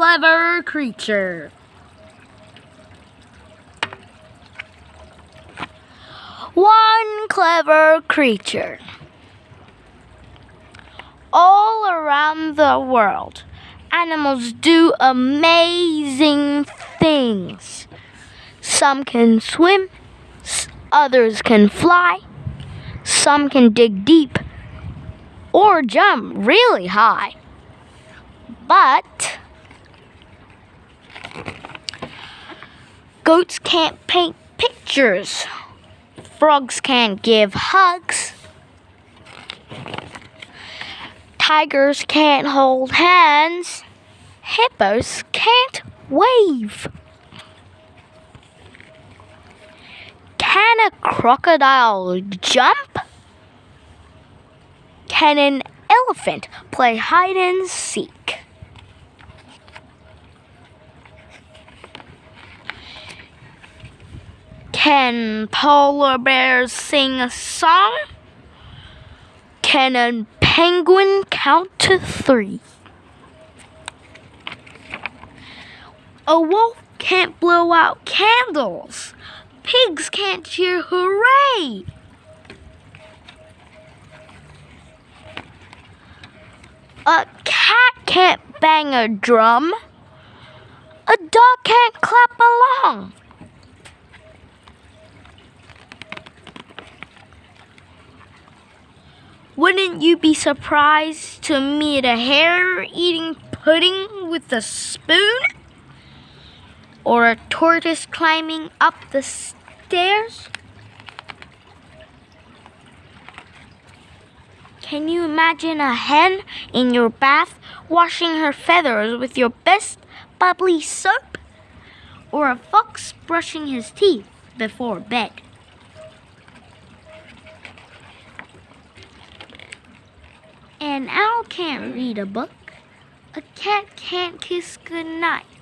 clever creature. One clever creature. All around the world, animals do amazing things. Some can swim, others can fly, some can dig deep or jump really high. But goats can't paint pictures. Frogs can't give hugs. Tigers can't hold hands. Hippos can't wave. Can a crocodile jump? Can an elephant play hide and seek? Can polar bears sing a song? Can a penguin count to three? A wolf can't blow out candles. Pigs can't cheer hooray. A cat can't bang a drum. A dog can't clap along. Wouldn't you be surprised to meet a hare eating pudding with a spoon? Or a tortoise climbing up the stairs? Can you imagine a hen in your bath washing her feathers with your best bubbly soap? Or a fox brushing his teeth before bed? An owl can't read a book. A cat can't kiss goodnight.